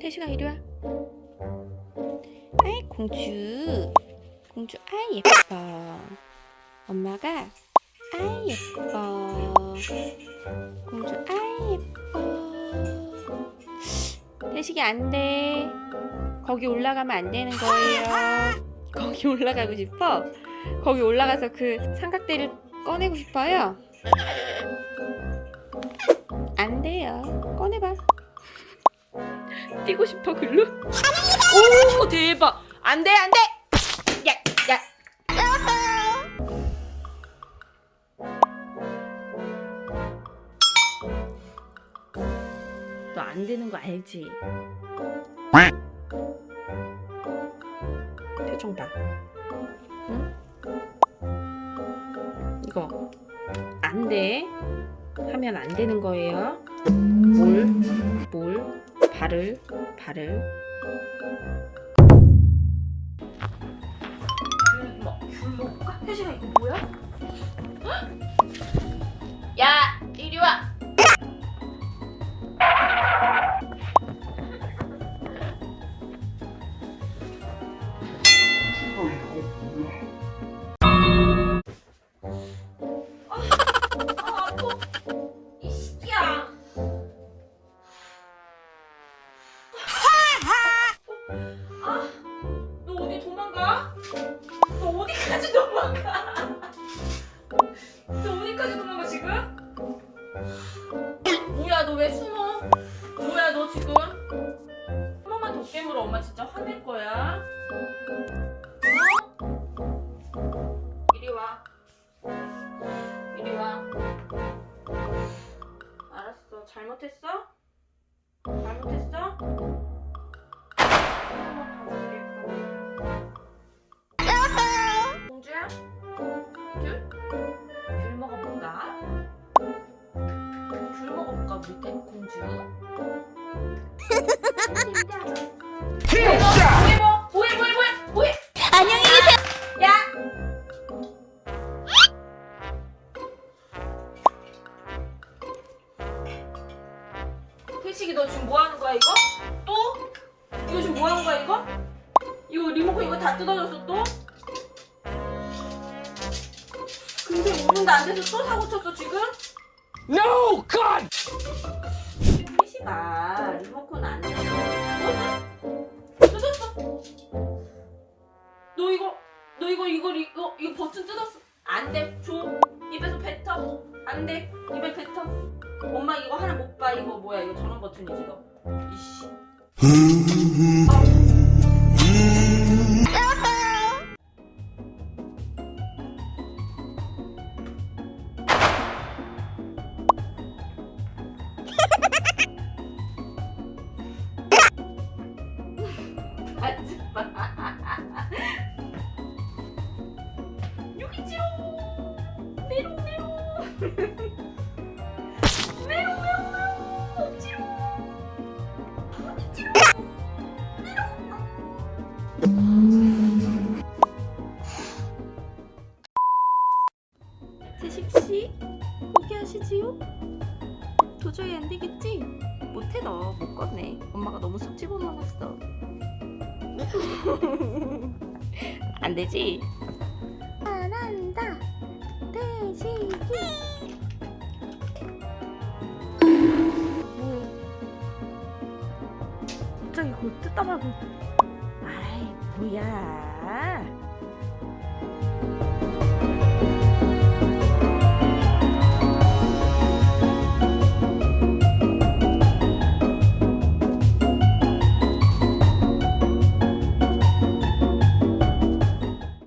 태식아 이리 와. 아이 공주. 공주 아이 예뻐. 엄마가 아이 예뻐. 공주 아이 예뻐. 태식이 안 돼. 거기 올라가면 안 되는 거예요. 거기 올라가고 싶어? 거기 올라가서 그 삼각대를 꺼내고 싶어요? 안 돼요. 꺼내봐. 뛰고 싶어 글로? 오 대박! 안 돼, 안 돼! 야, 야. 너 안 되는 거 알지? 표정 봐. 안 돼. 하면 안 되는 거예요. 뭘? 뭘? 발을 발을 귤 먹, 귤 먹을까? 혜진아 이거 뭐야? 야 아, 너 어디 도망가? 너 어디까지 도망가? 너 어디까지 도망가 지금? 뭐야 너 왜 숨어? 뭐야 너 지금? 한 번만 더 깨물어 엄마 진짜 화낼 거야. 어? 이리 와. 이리 와. 알았어. 잘못했어? 뭐해 뭐? 뭐해 뭐해 뭐해 뭐해? 안녕히 계세요. 야! 태식이 너 지금 뭐 하는 거야 이거? 또? 이거 지금 뭐 하는 거야 이거? 이거 리모컨 이거 다 뜯어졌어 또? 근데 5분도 안 돼서 또 사고 쳤어 지금? No, God! 태식아 리모컨 안 뜯어 뜯었어. 너 이거 너 이거 이거 이거 이거 버튼 뜯었어. 안돼. 줘. 입에서 뱉어. 안돼. 입에 뱉어. 엄마 이거 하나 못 봐. 이거 뭐야? 이거 전원 버튼이지 너 이씨. 하 메롱 메롱 메롱 없지요 어디지요 태식씨 포기하시지요? 도저히 안 되겠지? 못해 너 못 꺼내 엄마가 너무 속 집어먹었어 안 되지? 잘한다. 갑자기 그걸 뜯다 말고. 아이 뭐야